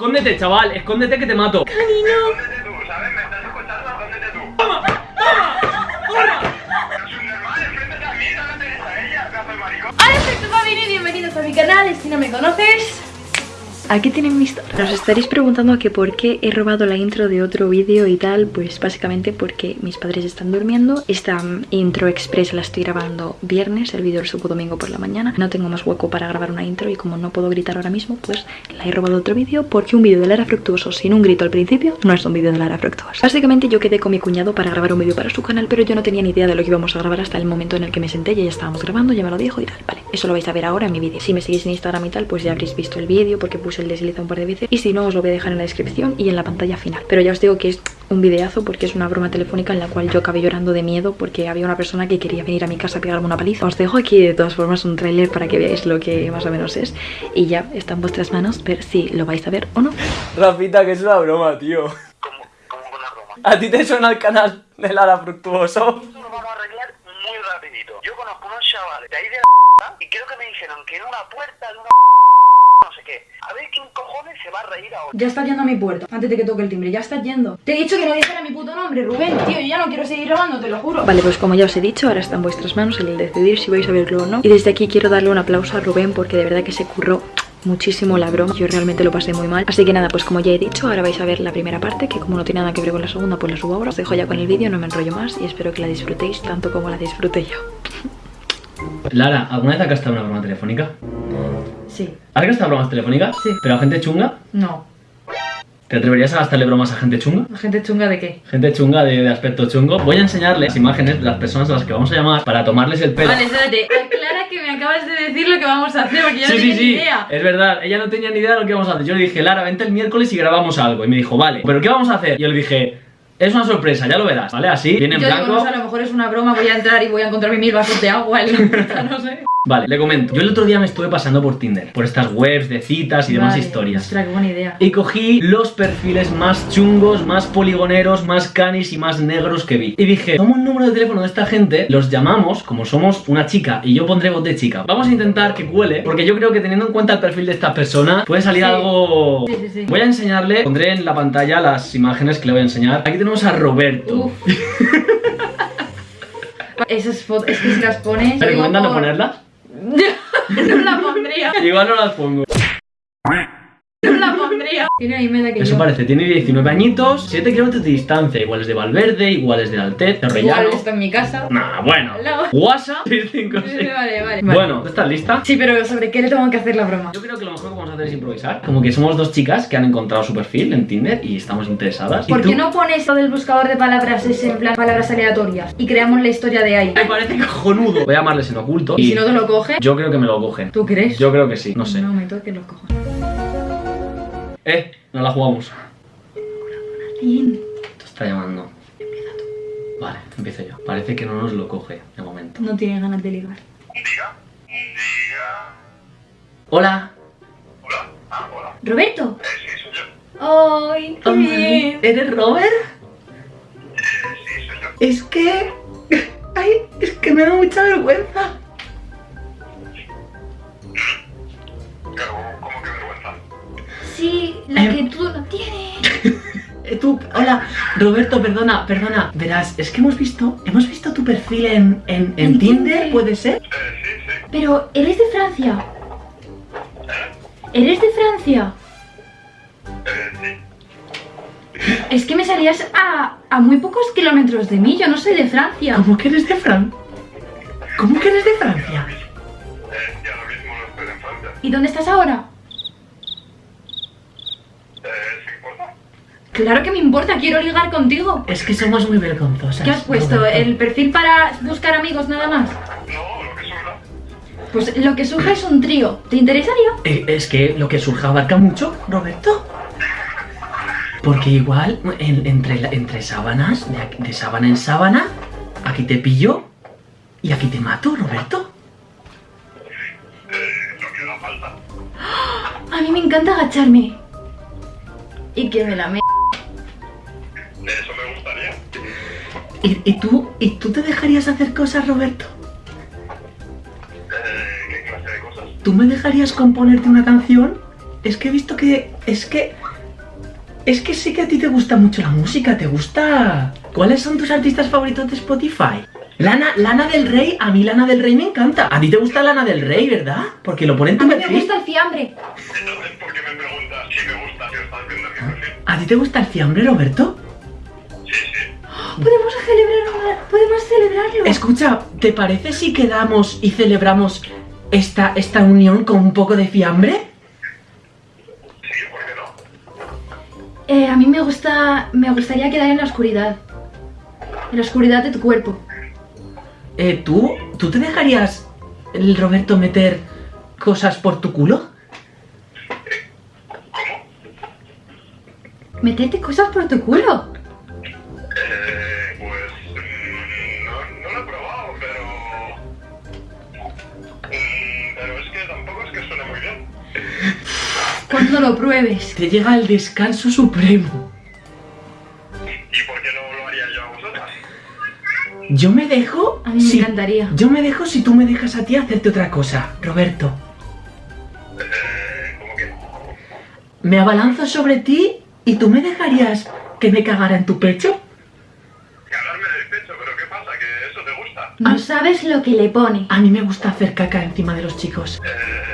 Escóndete, chaval, escóndete que te mato. Escóndete tú, ¿sabes? ¿Me estás escuchando? Escóndete tú. ¡Toma! ¡Toma! ¡Toma! Pero es un normal, enfréntate a mí, no te des a ella, pedazo de maricón. Hola, soy tu y bienvenidos a mi canal. Si no me conoces, aquí tienen mi historia. Os estaréis preguntando que por qué he robado la intro de otro vídeo y tal. Pues básicamente porque mis padres están durmiendo. Esta mm, intro express la estoy grabando viernes. El vídeo lo subo domingo por la mañana. No tengo más hueco para grabar una intro y como no puedo gritar ahora mismo, pues la he robado otro vídeo. Porque un vídeo de Lara Fructuoso sin un grito al principio no es un vídeo de Lara Fructuoso. Básicamente yo quedé con mi cuñado para grabar un vídeo para su canal, pero yo no tenía ni idea de lo que íbamos a grabar hasta el momento en el que me senté. Ya estábamos grabando, ya me lo dijo y tal. Vale, eso lo vais a ver ahora en mi vídeo. Si me seguís en Instagram y tal, pues ya habréis visto el vídeo porque puse el desliza un par de veces. Y si no, os lo voy a dejar en la descripción y en la pantalla final. Pero ya os digo que es un videazo porque es una broma telefónica en la cual yo acabé llorando de miedo porque había una persona que quería venir a mi casa a pegarme una paliza. Os dejo aquí de todas formas un tráiler para que veáis lo que más o menos es. Y ya está en vuestras manos ver si lo vais a ver o no. Rafita, que es una broma, tío. ¿Cómo, cómo con la broma? ¿A ti te suena el canal de Lara Fructuoso? Esto lo vamos a arreglar muy rapidito. Yo conozco unos chavales de ahí de la y creo que me dijeron que era una puerta de una no sé qué. A ver quién cojones se va a reír ahora. Ya está yendo a mi puerta, antes de que toque el timbre, ya está yendo. Te he dicho que no dijera mi puto nombre, Rubén, tío, yo ya no quiero seguir grabando, te lo juro. Vale, pues como ya os he dicho, ahora está en vuestras manos el decidir si vais a verlo o no. Y desde aquí quiero darle un aplauso a Rubén porque de verdad que se curró muchísimo la broma Yo realmente lo pasé muy mal Así que nada, pues como ya he dicho, ahora vais a ver la primera parte Que como no tiene nada que ver con la segunda, pues la subo ahora Os dejo ya con el vídeo, no me enrollo más Y espero que la disfrutéis tanto como la disfruté yo Lara, ¿alguna vez has gastado una broma telefónica? Sí, ¿Has gastado bromas telefónicas? Sí. ¿Pero a gente chunga? no ¿Te atreverías a gastarle bromas a gente chunga? ¿Gente chunga de qué? Gente chunga de, de aspecto chungo. Voy a enseñarles imágenes de las personas a las que vamos a llamar para tomarles el pelo. Vale, espérate, aclara que me acabas de decir lo que vamos a hacer Porque yo Sí, no sí, tenía sí, ni idea es verdad, ella no tenía ni idea de lo que íbamos a hacer Yo le dije, Lara, vente el miércoles y grabamos algo Y me dijo, vale, ¿pero qué vamos a hacer? Y yo le dije, es una sorpresa, ya lo verás, ¿vale? Así, viene en Yo digo, no sé, a lo mejor es una broma, voy a entrar y voy a encontrarme mil vasos de agua en la puerta, no sé Vale, le comento Yo el otro día me estuve pasando por Tinder Por estas webs de citas y demás Vale, historias Ostras, qué buena idea Y cogí los perfiles más chungos, más poligoneros, más canis y más negros que vi. Y dije, toma un número de teléfono de esta gente, los llamamos, como somos una chica y yo pondré voz de chica. Vamos a intentar que cuele, porque yo creo que teniendo en cuenta el perfil de esta persona, puede salir Sí. algo... Sí, sí, sí. Voy a enseñarle, pondré en la pantalla las imágenes que le voy a enseñar. Aquí tenemos a Roberto. Uf. Esas fotos, es que si las pones. ¿Me recomiendan no ponerlas? no la pondría. Igual no las pongo. No la pondría. Tiene misma edad que Eso yo. parece, tiene 19 añitos, 7 kilómetros de distancia, iguales de Valverde, iguales de Altez, de Rellano. Igual está en mi casa. Nah, bueno. Lado. WhatsApp 656. Vale, vale. Bueno, ¿estás lista? Sí, pero ¿sobre qué le tengo que hacer la broma? Yo creo que lo mejor que vamos a hacer es improvisar. Como que somos dos chicas que han encontrado su perfil en Tinder y estamos interesadas. ¿Y ¿Por qué no pones lo del buscador de palabras ese en plan palabras aleatorias? Y creamos la historia de ahí. Me parece cojonudo. Voy a llamarles en oculto. Y si no te lo coge, Yo creo que me lo cogen. ¿tú crees? Yo creo que sí, no sé. No me toques los cojones. Eh, no la jugamos. Bien. Te está llamando. Empieza tú. Vale, empiezo yo. Parece que no nos lo coge de momento. No tiene ganas de ligar. Diga. Diga. Hola. Hola. Ah, hola. ¿Roberto? Eh, sí, soy yo. ¡Ay, qué bien! ¿Eres Robert? Eh, sí, soy yo. Es que... Ay, es que me da mucha vergüenza. Roberto, perdona, perdona. Verás, es que hemos visto, hemos visto tu perfil en, en, en En Tinder, Tinder. ¿puede ser? Eh, sí, sí. Pero, ¿eres de Francia? ¿Eres de Francia? Eh, sí. Es que me salías a, a muy pocos kilómetros de mí, yo no soy de Francia. ¿Cómo que eres de Fran? ¿Cómo que eres de Francia? Eh, ya lo mismo no estoy en Francia. ¿Y dónde estás ahora? Eh, ¿se importa? Claro que me importa, quiero ligar contigo. Es que somos muy vergonzosas. ¿Qué has puesto? ¿El perfil para buscar amigos nada más? No, lo que surja. Pues lo que surge es un trío. ¿Te interesaría? Eh, es que lo que surja abarca mucho, Roberto. Porque igual, en- entre, entre sábanas, de, aquí- de sábana en sábana, aquí te pillo y aquí te mato, Roberto. Eh. A mí me encanta agacharme. Y que me la me... ¿Y, y tú, ¿Y tú te dejarías hacer cosas, Roberto? Eh, ¿qué clase de cosas? ¿Tú me dejarías componerte una canción? Es que he visto que... Es que... Es que sé que a ti te gusta mucho la música, ¿te gusta? ¿Cuáles son tus artistas favoritos de Spotify? Lana, Lana del Rey, a mí Lana del Rey me encanta. A ti te gusta Lana del Rey, ¿verdad? Porque lo pone en A tu mí me gusta el fiambre. Entonces, ¿por qué me preguntas si me gusta si estás viendo mi perfil? ¿A ti te gusta el fiambre, Roberto? Celebrarlo. Escucha, ¿te parece si quedamos y celebramos esta, esta unión con un poco de fiambre? Sí, ¿por qué no? Eh, a mí me gusta. Me gustaría quedar en la oscuridad. En la oscuridad de tu cuerpo. Eh, ¿tú, ¿Tú te dejarías el Roberto meter cosas por tu culo? Meterte cosas por tu culo. Cuando lo pruebes. Te llega el descanso supremo. ¿Y por qué no lo haría yo a vosotras? Yo me dejo. A mí me si- encantaría. Yo me dejo si tú me dejas a ti hacerte otra cosa, Roberto. Eh, ¿cómo que? Me abalanzo sobre ti y tú me dejarías que me cagara en tu pecho. Cagarme en el pecho, pero ¿qué pasa? ¿Que eso te gusta? No sabes lo que le pone. A mí me gusta hacer caca encima de los chicos. Eh.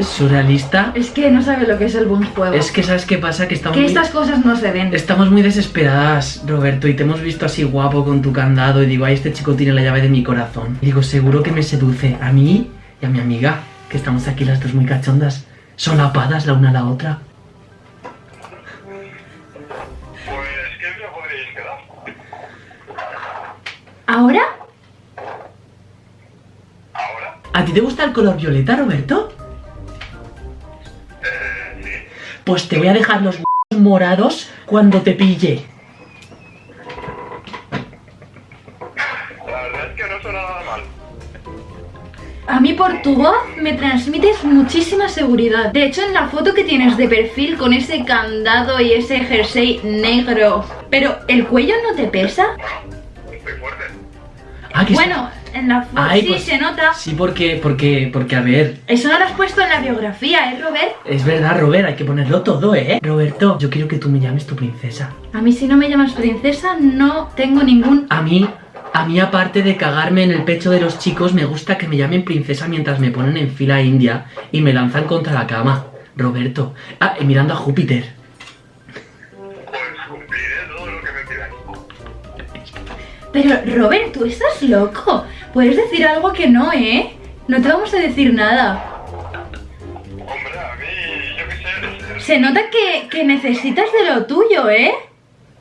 Surrealista. Es que no sabes lo que es el buen juego. Es que sabes qué pasa, que estamos que muy, estas cosas no se ven. estamos muy desesperadas, Roberto, y te hemos visto así guapo con tu candado y digo, ay, este chico tiene la llave de mi corazón. Y digo, seguro que me seduce a mí y a mi amiga, que estamos aquí las dos muy cachondas, solapadas la una a la otra. Pues, ¿qué día podríais quedar? ¿Ahora? ¿Ahora? ¿A ti te gusta el color violeta, Roberto? Pues te voy a dejar los morados cuando te pille. La verdad es que no suena nada mal. A mí por tu voz me transmites muchísima seguridad. De hecho, en la foto que tienes de perfil con ese candado y ese jersey negro. Pero, ¿el cuello no te pesa? Ah, que Bueno, en la foto sí pues- se nota. Sí, porque, porque, porque, a ver, Eso no lo has puesto en la biografía, ¿eh, Robert? es verdad, Robert, hay que ponerlo todo, ¿eh? Roberto, yo quiero que tú me llames tu princesa. A mí si no me llamas princesa no tengo ningún... A mí, a mí aparte de cagarme en el pecho de los chicos, me gusta que me llamen princesa mientras me ponen en fila india y me lanzan contra la cama. Roberto. Ah, y mirando a Júpiter. Pero, Robert, tú estás loco. Puedes decir algo que no, ¿eh? No te vamos a decir nada. Hombre, a mí, yo qué sé. Se nota que, que necesitas de lo tuyo, ¿eh?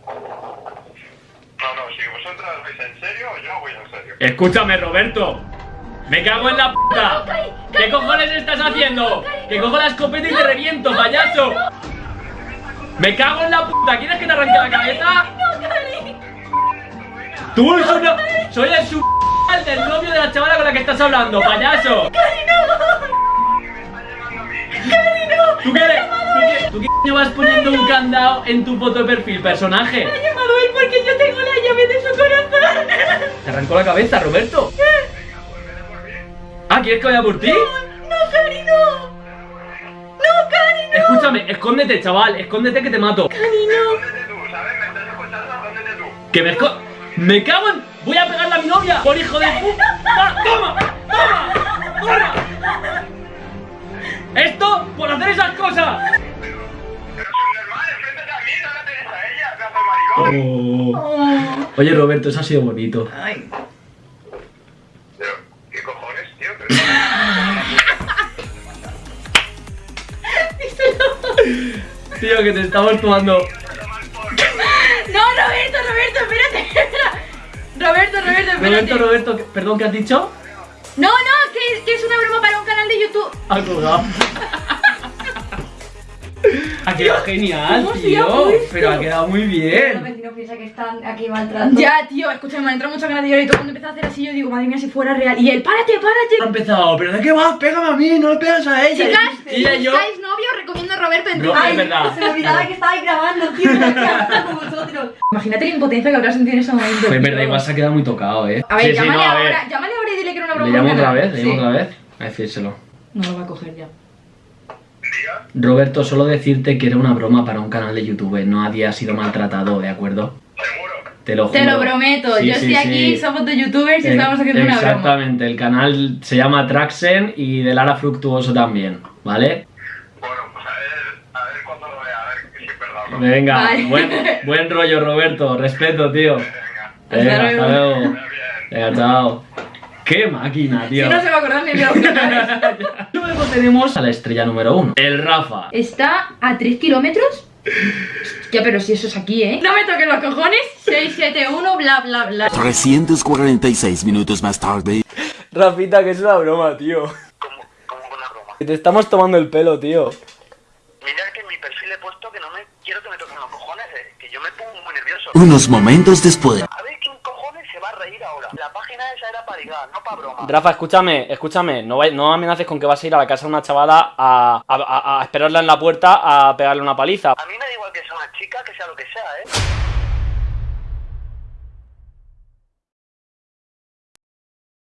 No, no, si vosotras vais en serio, yo voy en serio. Escúchame, Roberto. Me cago en la puta. ¿Qué cojones estás haciendo? Que cojo la escopeta y te reviento, payaso. Me cago en la puta. ¿Quieres que te arranque la cabeza? Tú eres una- soy el su del novio de la chavala con la que estás hablando, payaso. ¿Tú qué, eres? ¿Tú qué, tú qué coño vas poniendo un candado en tu foto de perfil, personaje? Me ha llamado él porque yo tengo la llave de su corazón. Te arrancó la cabeza, Roberto. Ah, ¿quieres que vaya por ti? No, Cari, no. No, Cari, no. Escúchame, escóndete, chaval, escóndete que te mato. Escóndete tú, ¿sabes? ¿Me estás escuchando? Escóndete tú. Que me esco... ¡Me cago en... Voy a pegarle a mi novia por hijo de puta. ¡Toma! ¡Toma! ¡Toma! Esto por hacer esas cosas. Oh. Oye, Roberto, eso ha sido bonito. Ay. Pero, ¿qué cojones, tío? Pero- Tío, que te estamos tomando... Roberto, Roberto, espérate. Roberto, Roberto, ¿qué- perdón, ¿qué has dicho? No, no, que, que es una broma para un canal de YouTube. Ha colgado. Ha quedado genial, ¿cómo se ha tío. Pero ha quedado muy Los bien. vecinos piensan que están aquí maltratando. Ya, tío, escúchame, me entró mucha ganas de llorar y todo mundo empezó a hacer así. Yo digo, madre mía, si fuera real. Y él, párate, Ha párate. empezado, ¿pero de qué vas? Pégame a mí, no le pegas a ella. Chicas, si y yo... buscáis novio, recomiendo a Roberto en No, Tinder. es verdad. Se me olvidaba que estabais grabando, tío. Con vosotros. Imagínate la impotencia que habrás sentido en ese momento. Pues es verdad, igual se ha quedado muy tocado, eh. A ver, Sí, sí, llámale no, a ver. ahora, llámale ahora y dile que era una broma. Le llamo otra vez, le llamo Sí. otra vez. A decírselo. No lo va a coger ya. Roberto, solo decirte que era una broma para un canal de YouTube, no había sido maltratado, ¿de acuerdo? Seguro. Te lo juro. Te lo prometo, Sí, yo sí, estoy aquí, sí. somos de youtubers y Eh, estamos haciendo una broma. Exactamente, el canal se llama Traxen y de Lara Fructuoso también, ¿vale? Bueno, pues a ver, a ver cuando lo vea, a ver si es verdad. ¿no? Venga, Vale. buen, buen rollo Roberto, respeto, tío. Venga. Venga, Hasta luego. Bien. Venga, chao. ¡Qué máquina, Si tío! no se va a acordar ni de los canales. Luego tenemos a la estrella número uno, el Rafa. Está a 3 kilómetros. Ya, pero si eso es aquí, ¿eh? No me toques los cojones. 671, bla, bla, bla. 346 minutos más tarde. Rafita, que es una broma, tío. Como, como una broma. Que te estamos tomando el pelo, tío. Mira que en mi perfil he puesto que no me quiero que me toquen los cojones, eh, que yo me pongo muy nervioso. Unos momentos después. A ver quién cojones se va a reír ahora. La página no para broma. Rafa, escúchame, escúchame. No, no amenaces con que vas a ir a la casa de una chavala a, a- a- a esperarla en la puerta a pegarle una paliza. A mí me da igual que sea una